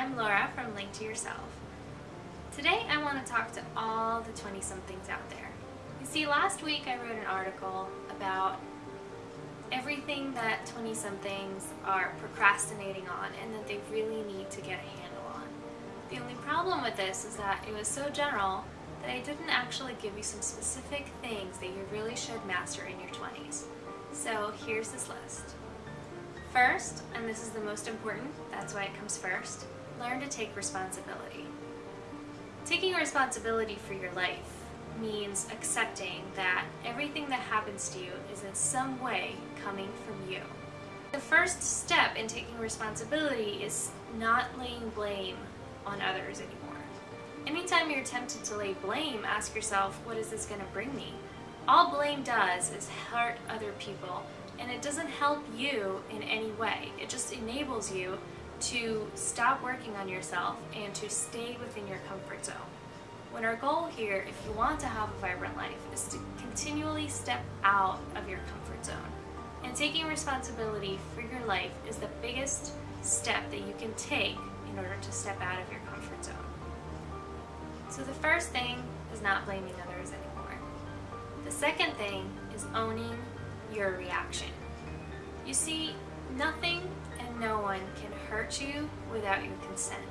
I'm Laura from Link to Yourself. Today I want to talk to all the 20-somethings out there. You see, last week I wrote an article about everything that 20-somethings are procrastinating on and that they really need to get a handle on. The only problem with this is that it was so general that I didn't actually give you some specific things that you really should master in your 20s. So here's this list. First, and this is the most important, that's why it comes first, learn to take responsibility. Taking responsibility for your life means accepting that everything that happens to you is in some way coming from you. The first step in taking responsibility is not laying blame on others anymore. Anytime you're tempted to lay blame, ask yourself, what is this going to bring me? All blame does is hurt other people and it doesn't help you in any way. It just enables you to stop working on yourself and to stay within your comfort zone. When our goal here, if you want to have a vibrant life, is to continually step out of your comfort zone. And taking responsibility for your life is the biggest step that you can take in order to step out of your comfort zone. So the first thing is not blaming others anymore. The second thing is owning your reaction. You see, nothing no one can hurt you without your consent.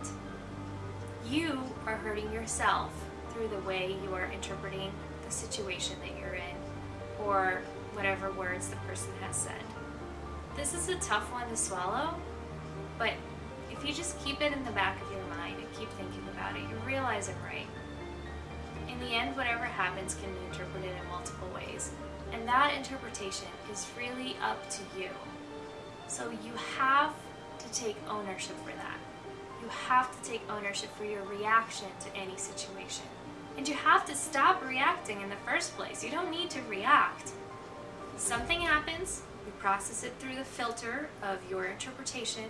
You are hurting yourself through the way you are interpreting the situation that you're in or whatever words the person has said. This is a tough one to swallow, but if you just keep it in the back of your mind and keep thinking about it, you realize it right. In the end, whatever happens can be interpreted in multiple ways, and that interpretation is really up to you. So you have to take ownership for that. You have to take ownership for your reaction to any situation. And you have to stop reacting in the first place. You don't need to react. Something happens, you process it through the filter of your interpretation,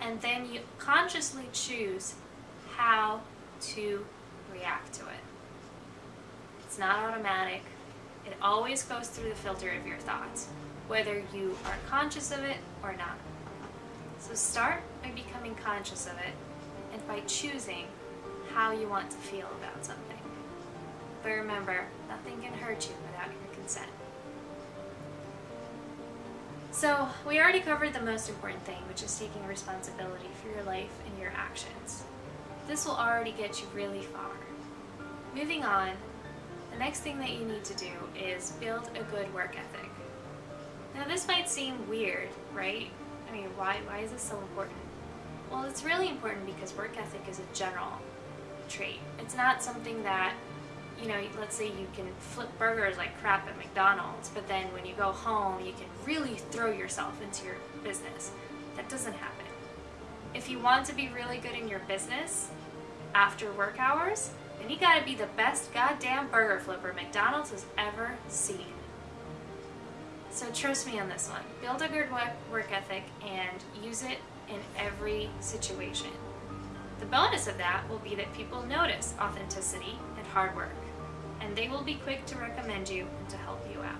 and then you consciously choose how to react to it. It's not automatic. It always goes through the filter of your thoughts, whether you are conscious of it or not. So start by becoming conscious of it and by choosing how you want to feel about something. But remember, nothing can hurt you without your consent. So we already covered the most important thing, which is taking responsibility for your life and your actions. This will already get you really far. Moving on, the next thing that you need to do is build a good work ethic. Now this might seem weird, right? I mean, why, why is this so important? Well, it's really important because work ethic is a general trait. It's not something that, you know, let's say you can flip burgers like crap at McDonald's, but then when you go home, you can really throw yourself into your business. That doesn't happen. If you want to be really good in your business after work hours, then you gotta be the best goddamn burger flipper McDonald's has ever seen. So trust me on this one. Build a good work ethic and use it in every situation. The bonus of that will be that people notice authenticity and hard work, and they will be quick to recommend you and to help you out.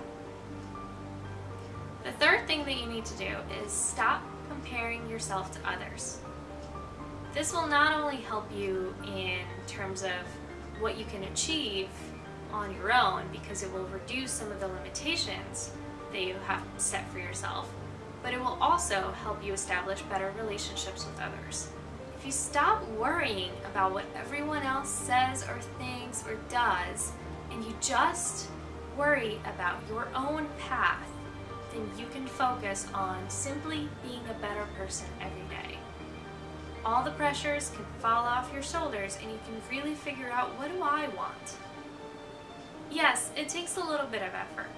The third thing that you need to do is stop comparing yourself to others. This will not only help you in terms of what you can achieve on your own because it will reduce some of the limitations that you have set for yourself, but it will also help you establish better relationships with others. If you stop worrying about what everyone else says or thinks or does, and you just worry about your own path, then you can focus on simply being a better person every day. All the pressures can fall off your shoulders and you can really figure out what do I want? Yes, it takes a little bit of effort.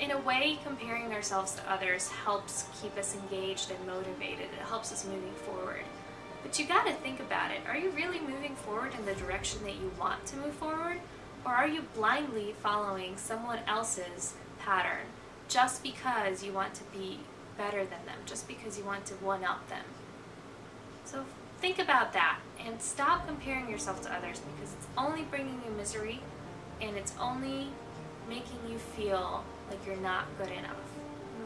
In a way, comparing ourselves to others helps keep us engaged and motivated. It helps us moving forward. But you gotta think about it. Are you really moving forward in the direction that you want to move forward? Or are you blindly following someone else's pattern just because you want to be better than them, just because you want to one-up them? So think about that and stop comparing yourself to others because it's only bringing you misery and it's only making you feel like you're not good enough.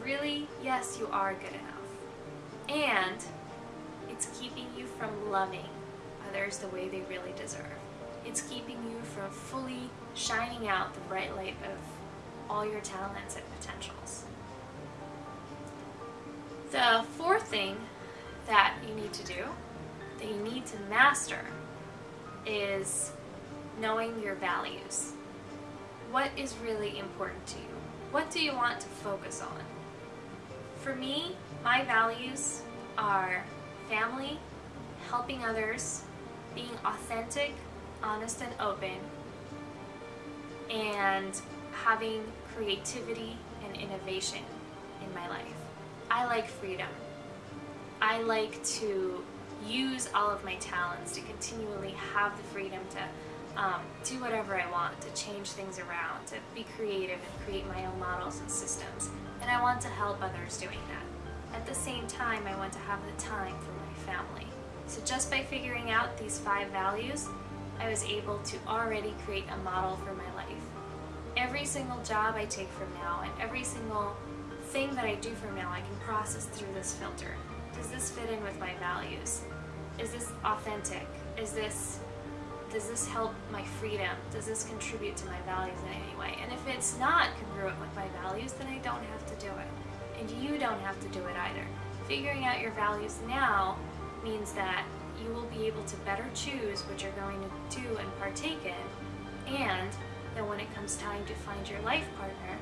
Really, yes, you are good enough. And it's keeping you from loving others the way they really deserve. It's keeping you from fully shining out the bright light of all your talents and potentials. The fourth thing that you need to do, that you need to master, is knowing your values. What is really important to you? What do you want to focus on? For me, my values are family, helping others, being authentic, honest and open, and having creativity and innovation in my life. I like freedom. I like to use all of my talents to continually have the freedom to um, do whatever I want, to change things around, to be creative and create my own models and systems. And I want to help others doing that. At the same time, I want to have the time for my family. So just by figuring out these five values, I was able to already create a model for my life. Every single job I take from now and every single thing that I do from now I can process through this filter. Does this fit in with my values? Is this authentic? Is this does this help my freedom? Does this contribute to my values in any way? And if it's not congruent with my values, then I don't have to do it. And you don't have to do it either. Figuring out your values now means that you will be able to better choose what you're going to do and partake in, and that when it comes time to find your life partner,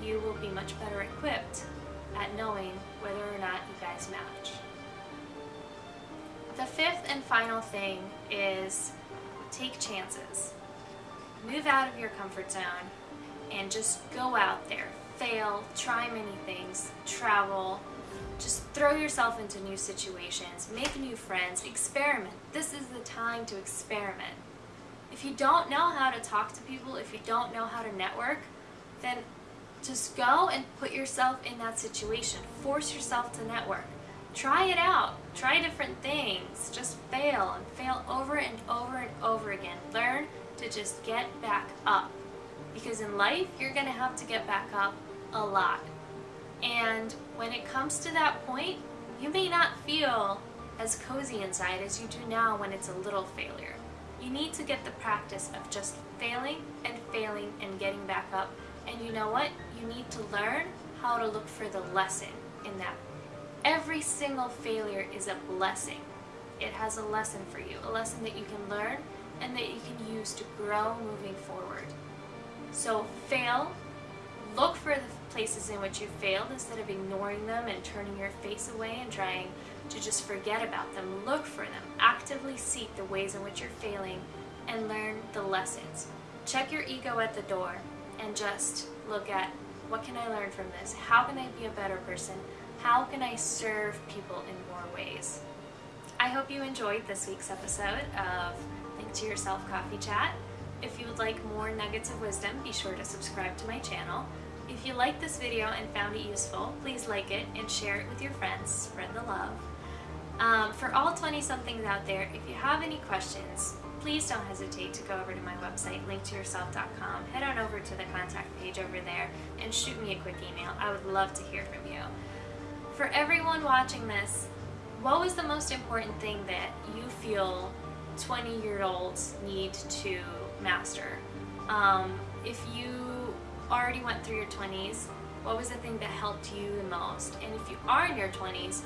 you will be much better equipped at knowing whether or not you guys match. The fifth and final thing is take chances. Move out of your comfort zone and just go out there. Fail, try many things, travel, just throw yourself into new situations, make new friends, experiment. This is the time to experiment. If you don't know how to talk to people, if you don't know how to network, then just go and put yourself in that situation. Force yourself to network. Try it out. Try different things. Just fail and fail over and over and over again. Learn to just get back up. Because in life, you're going to have to get back up a lot. And when it comes to that point, you may not feel as cozy inside as you do now when it's a little failure. You need to get the practice of just failing and failing and getting back up. And you know what? You need to learn how to look for the lesson in that. Every single failure is a blessing. It has a lesson for you, a lesson that you can learn and that you can use to grow moving forward. So fail, look for the places in which you failed instead of ignoring them and turning your face away and trying to just forget about them. Look for them. Actively seek the ways in which you're failing and learn the lessons. Check your ego at the door and just look at what can I learn from this? How can I be a better person? How can I serve people in more ways? I hope you enjoyed this week's episode of Think to Yourself Coffee Chat. If you would like more nuggets of wisdom, be sure to subscribe to my channel. If you liked this video and found it useful, please like it and share it with your friends. Spread the love. Um, for all 20-somethings out there, if you have any questions, please don't hesitate to go over to my website, linktoyourself.com. Head on over to the contact page over there and shoot me a quick email. I would love to hear from you. For everyone watching this, what was the most important thing that you feel 20-year-olds need to master? Um, if you already went through your 20s, what was the thing that helped you the most? And if you are in your 20s,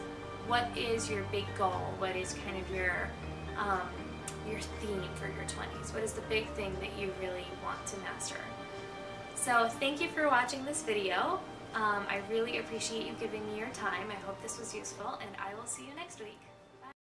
what is your big goal? What is kind of your um, your theme for your 20s? What is the big thing that you really want to master? So thank you for watching this video. Um, I really appreciate you giving me your time. I hope this was useful and I will see you next week.